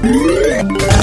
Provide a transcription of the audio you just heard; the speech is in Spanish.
Mm-hmm.